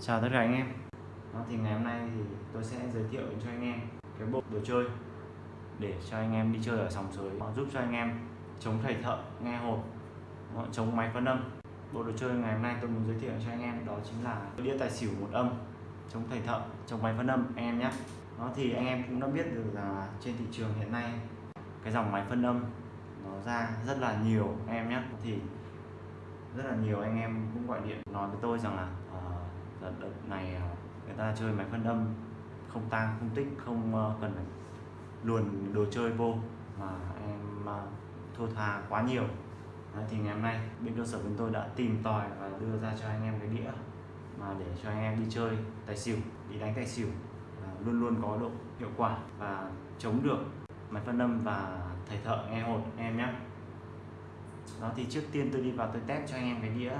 Chào tất cả anh em. Đó, thì ngày hôm nay thì tôi sẽ giới thiệu cho anh em cái bộ đồ chơi để cho anh em đi chơi ở sòng sới giúp cho anh em chống thầy thợ nghe hồn, Đó, chống máy phân âm. Bộ đồ chơi ngày hôm nay tôi muốn giới thiệu cho anh em đó chính là đĩa tài xỉu một âm chống thầy thợ chống máy phân âm anh em nhé. Nó thì anh em cũng đã biết được là trên thị trường hiện nay cái dòng máy phân âm nó ra rất là nhiều anh em nhé. Thì rất là nhiều anh em cũng gọi điện nói với tôi rằng là uh, đợt, đợt này à, người ta chơi máy phân âm không tang không tích không ờ, cần phải luồn đồ chơi vô mà em à, thua tha quá nhiều. Đấy, thì ngày hôm nay bên cơ sở bên tôi đã tìm tòi và đưa ra cho anh em cái đĩa mà để cho anh em đi chơi tài xỉu đi đánh tài xỉu uh, luôn luôn có độ hiệu quả và chống được máy phân âm và thầy thợ nghe hột em nhé đó, thì trước tiên tôi đi vào tôi test cho anh em cái đĩa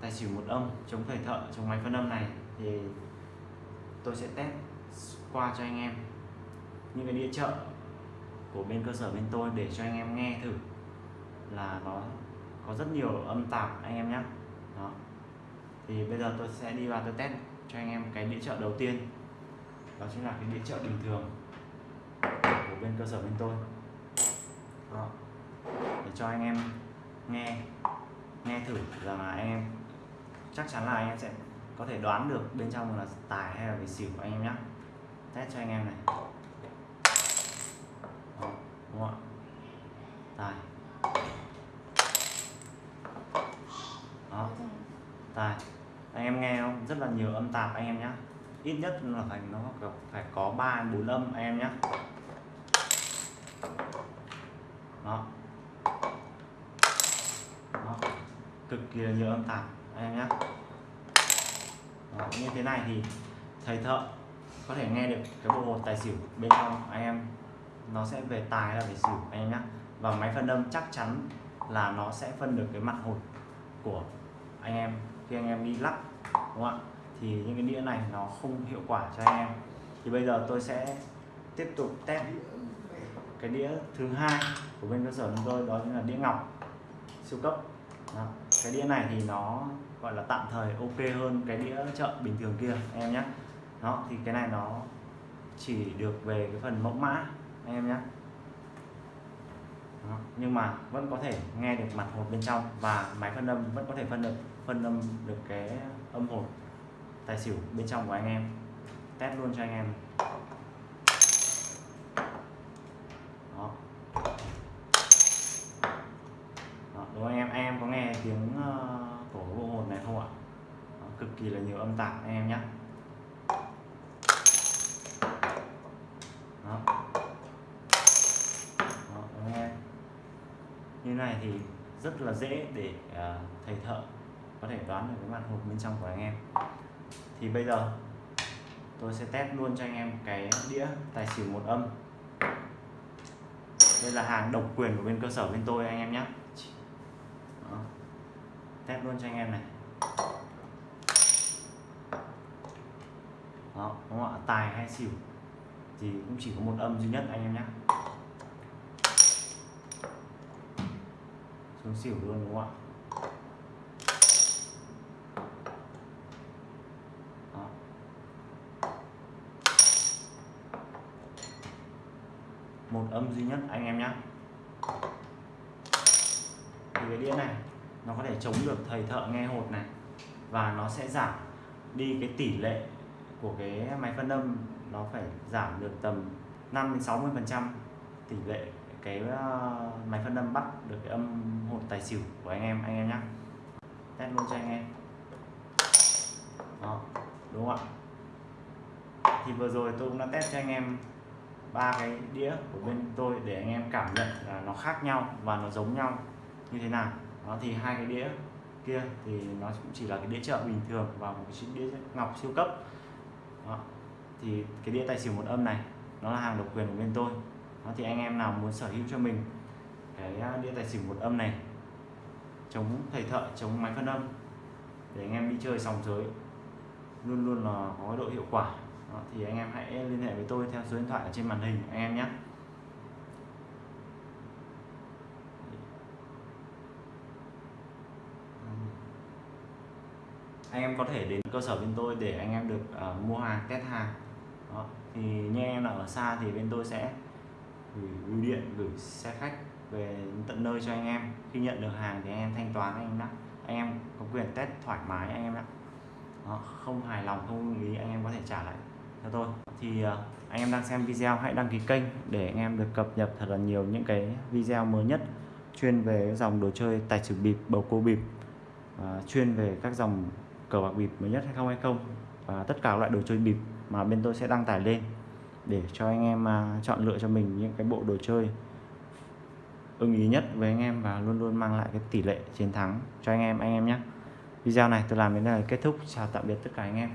tài xỉu một âm chống thời thợ, chống máy phân âm này. Thì tôi sẽ test qua cho anh em những cái đĩa chợ của bên cơ sở bên tôi để cho anh em nghe thử là nó có rất nhiều âm tạp anh em nhé đó. Thì bây giờ tôi sẽ đi vào tôi test cho anh em cái đĩa chợ đầu tiên. Đó chính là cái đĩa chợ bình thường của bên cơ sở bên tôi. Đó. để cho anh em nghe nghe thử rằng là anh em chắc chắn là anh em sẽ có thể đoán được bên trong là tài hay là về xỉu anh em nhé test cho anh em này. Đó, đúng không ạ? Tài. Đó, tài. Anh em nghe không? Rất là nhiều âm tạp anh em nhé ít nhất là phải nó phải có ba bốn âm anh em nhé đó đó. Cực kỳ là nhiều âm tạp anh em nhé đó. như thế này thì thầy thợ có thể nghe được cái bộ hột tài xỉu bên trong anh em. Nó sẽ về tài là về xỉu, anh em nhé và máy phân âm chắc chắn là nó sẽ phân được cái mặt hột của anh em khi anh em đi lắp đúng không ạ? Thì những cái đĩa này nó không hiệu quả cho anh em. Thì bây giờ tôi sẽ tiếp tục test cái đĩa thứ hai của bên cơ sở chúng tôi, đó chính là đĩa ngọc siêu cấp. Đó cái đĩa này thì nó gọi là tạm thời ok hơn cái đĩa chợ bình thường kia em nhé. Đó thì cái này nó chỉ được về cái phần mẫu mã anh em nhé. Đó. nhưng mà vẫn có thể nghe được mặt hột bên trong và máy phân âm vẫn có thể phân được phân âm được cái âm hột tài xỉu bên trong của anh em. Test luôn cho anh em. Đó. Đó, đúng anh em? Anh em có nghe tiếng uh, của bộ hồn này không ạ Đó, cực kỳ là nhiều âm tạp anh em nhé Đó. Đó, anh em như này thì rất là dễ để uh, thầy thợ có thể đoán được cái mặt hộp bên trong của anh em. Thì bây giờ tôi sẽ test luôn cho anh em cái đĩa tài xỉu một âm. Đây là hàng độc quyền của bên cơ sở bên tôi anh em nhé test luôn cho anh em này. Đó, đúng không ạ? Tài hay xỉu thì cũng chỉ có một âm duy nhất anh em nhé. Xuống xỉu luôn đúng không ạ? Đó. một âm duy nhất anh em nhé. Thì cái đĩa này nó có thể chống được thầy thợ nghe hột này và nó sẽ giảm đi cái tỷ lệ của cái máy phân âm nó phải giảm được tầm 5 đến 60 phần trăm tỷ lệ cái ờ, máy phân âm bắt được cái âm hồn tài xỉu của anh em anh em nhé test luôn cho anh em. Đó, đúng không ạ? Thì vừa rồi tôi cũng đã test cho anh em ba cái đĩa của bên tôi để anh em cảm nhận là nó khác nhau và nó giống nhau như thế nào. Đó, thì hai cái đĩa kia thì nó cũng chỉ là cái đĩa chợ bình thường và một cái đĩa ngọc siêu cấp đó. thì cái đĩa tài xỉu một âm này nó là hàng độc quyền của bên tôi. Đó thì anh em nào muốn sở hữu cho mình cái à, đĩa tài xỉu một âm này chống thầy thợ chống máy phân âm để anh em đi chơi sòng giới luôn luôn là có độ hiệu quả. Đó, thì anh em hãy liên hệ với tôi theo số điện thoại ở trên màn hình anh em nhé. Anh em có thể đến cơ sở bên tôi để anh em được uh, mua hàng test hàng. Đó. thì như em là ở xa thì bên tôi sẽ gửi bưu điện gửi xe khách về tận nơi cho anh em. Khi nhận được hàng thì anh em thanh toán anh em đã, anh em có quyền test thoải mái anh em đã, đó, không hài lòng không ý anh em có thể trả lại cho tôi. Thì uh, anh em đang xem video hãy đăng ký kênh để anh em được cập nhật thật là nhiều những cái video mới nhất chuyên về dòng đồ chơi tài xỉu bịp bầu cua bịp uh, chuyên về các dòng cờ bạc bịp mới nhất hay không hay không và tất cả các loại đồ chơi bịp mà bên tôi sẽ đăng tải lên để cho anh em à, chọn lựa cho mình những cái bộ đồ chơi ưng ý nhất với anh em và luôn luôn mang lại cái tỷ lệ chiến thắng cho anh em. Anh em nhé. Video này tôi làm đến đây là kết thúc. Chào tạm biệt tất cả anh em.